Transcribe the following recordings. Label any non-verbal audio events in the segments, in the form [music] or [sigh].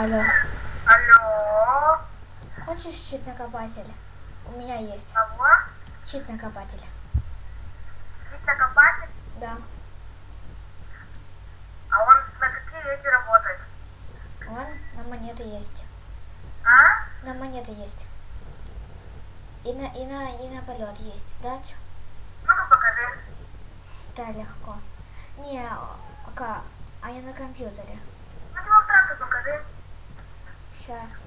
Алло. Алло. Хочешь щит накопатель? У меня есть Кого? щит накопатель. Щит накопатель? Да. А он на какие эти работает? Он на монеты есть. А? На монеты есть. И на, и на, и на полет есть, да? Ну-ка покажи. Да, легко. Не, пока, а я на компьютере. Ну демонстрацию покажи. Сейчас.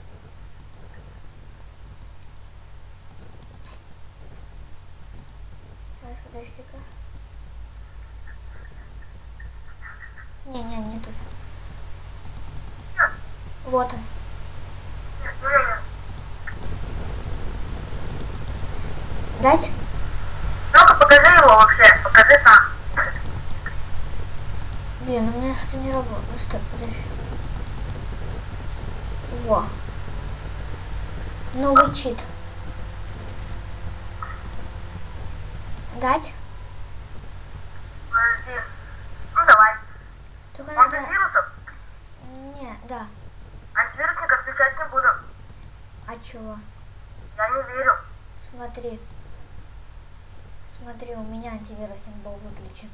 Сейчас, подожди-ка. Не, не, тут. Вот он. Дать? Ну-ка покажи его вообще. Покажи сам. Блин, у меня что-то не работает. Ну, Стой, подожди. Во. Новый чит. Дать? Подожди. Ну давай. Только Он надо... без вирусов? Не, да. Антивирусник отключать не буду. А чего? Я не верю. Смотри. Смотри, у меня антивирусник был выключен.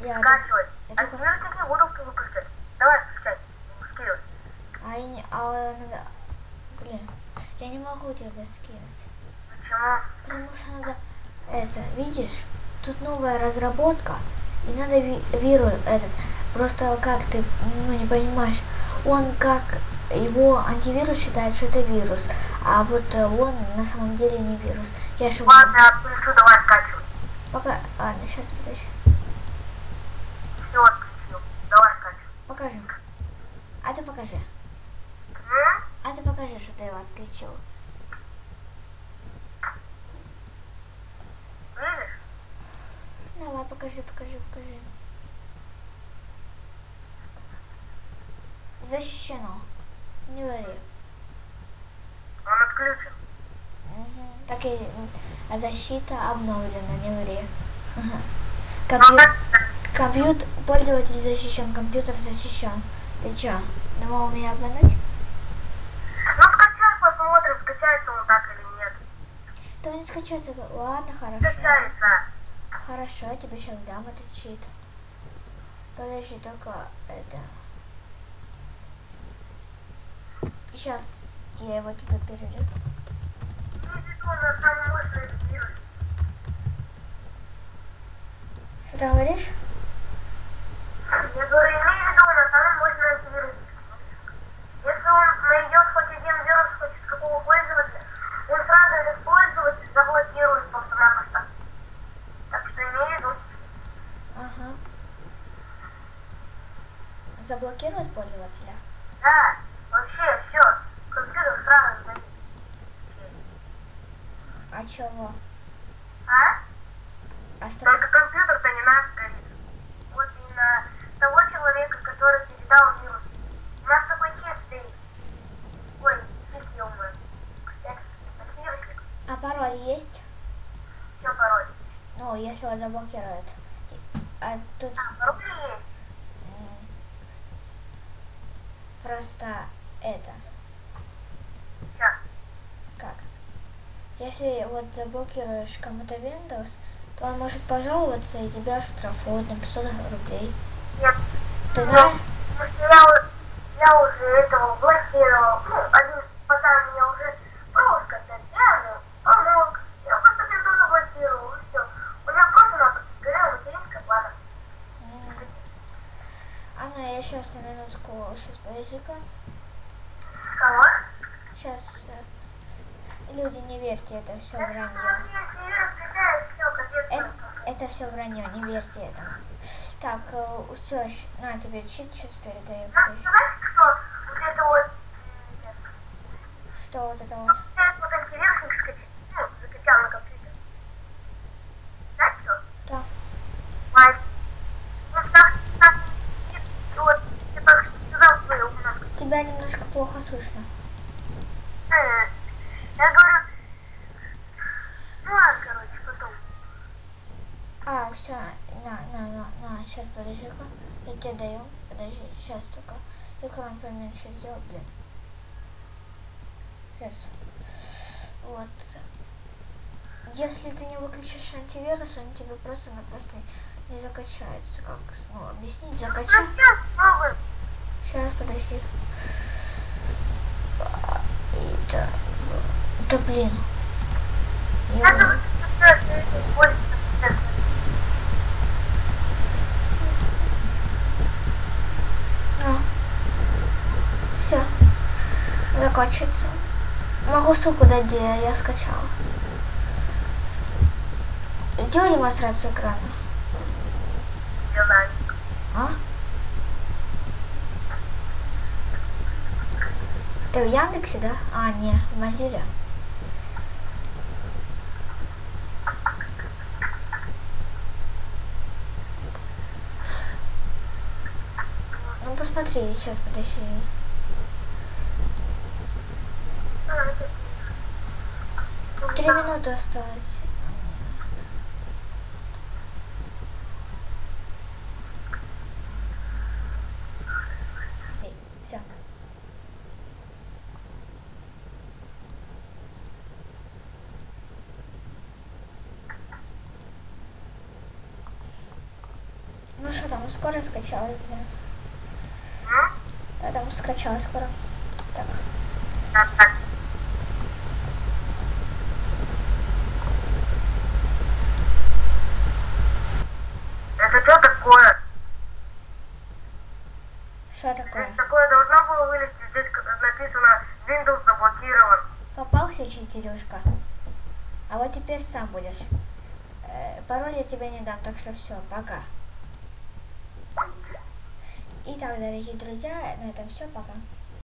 Я Скачивай. я только- Антивирусник не буду выключать. Давай включай. Скидывай. А я не... А надо... Блин, я не могу тебе скинуть. Почему? Потому что надо... Это, видишь? Тут новая разработка. И надо ви- вирус этот. Просто как ты, ну, не понимаешь. Он как... Его антивирус считает, что это вирус. А вот э, он на самом деле не вирус. Я же... Ладно, я отключу, давай скачивай. Пока... Ладно, сейчас подожди. Все отключил. Давай скачивай. Покажи. А ты покажи. М? А ты покажи, что ты его отключил. Давай, покажи, покажи, покажи. Защищено. Не вари. Он отключен. Мгм. Так и защита обновлена, не ври. [laughs] Ну, Компью... как- Компьютер, пользователь защищен, компьютер защищен. Ты чё, думал меня обмануть? Скачается он так или нет. Да не скачаться. Ладно, хорошо. Скачается. Хорошо, я тебе сейчас дам этот чит. Подожди, только это... Сейчас я его тебе перейду. Что ты говоришь? Я говорю, имей в виду, на самый мощный антивирус. Если он найдет хоть один вирус, хоть из какого пользователя, он сразу этот пользователь заблокирует просто-напросто. Так что имей в виду. Ага. Заблокировать пользователя? Да, вообще все. Компьютер сразу сдает. А чего? А? А что? Только компьютер-то не наш горит. Вот и на того человека, который передал вирус. У нас такой чип стоит. Ой, чип, ё Это антивирусник. А пароль есть? Что пароль? Ну, если его заблокируют. А тут А, пароль есть. м, просто это, как? Если вот заблокируешь кому-то Windows, то он может пожаловаться и тебя штрафуют на 500 рублей. Нет. Ты знаешь? Потому что я, у- я уже этого блокировал. Ну, один пацан меня уже пробовал скачать. Я ему помог. Я просто пинту заблокировал, и все. У меня просто на горела материнская плата. М. А ну я сейчас на минутку, сейчас подожди-ка. Кого? Сейчас. Люди, не верьте, это все вранье. капец. Это, это все вранье, не верьте этому. Так, все, на тебе чит сейчас передаю. Надо подожди. кто вот это вот, Что вот это вот вот? антивирусник скачал, ну, закачал на компьютер. Знаешь кто? Да. Вась. Вот так, так, и вот, я только что сказал твою немножко. Тебя немножко плохо слышно. Э, Я говорю, ну ладно, короче, потом. А, все, на, на, на, на, сейчас подожди-ка. Я тебе даю. Подожди, сейчас только. Экран поменьше сделал, блин. Сейчас. Вот. Если ты не выключишь антивирус, он тебе просто-напросто не закачается. Как ну, объяснить? Закачать. Пробуем? Сейчас, подожди. Это, да блин. Пользуется, честно. Все. Закачивается. Могу ссылку дать, где я скачала. Делай демонстрацию экрана. Делай. А? Ты в Яндексе, да? А, не, в Мозиле. Ну посмотри, сейчас подожди. Три минуты осталось. Все. Ну что там, скоро скачалось? М? Да, там скачалось скоро. Так. Это что такое? Что такое? Здесь такое должно было вылезти. Здесь написано Windows заблокирован. Попался, читерюшка. А вот теперь сам будешь. Э, пароль я тебе не дам, так что все, пока. Итак, дорогие друзья, на этом все, пока.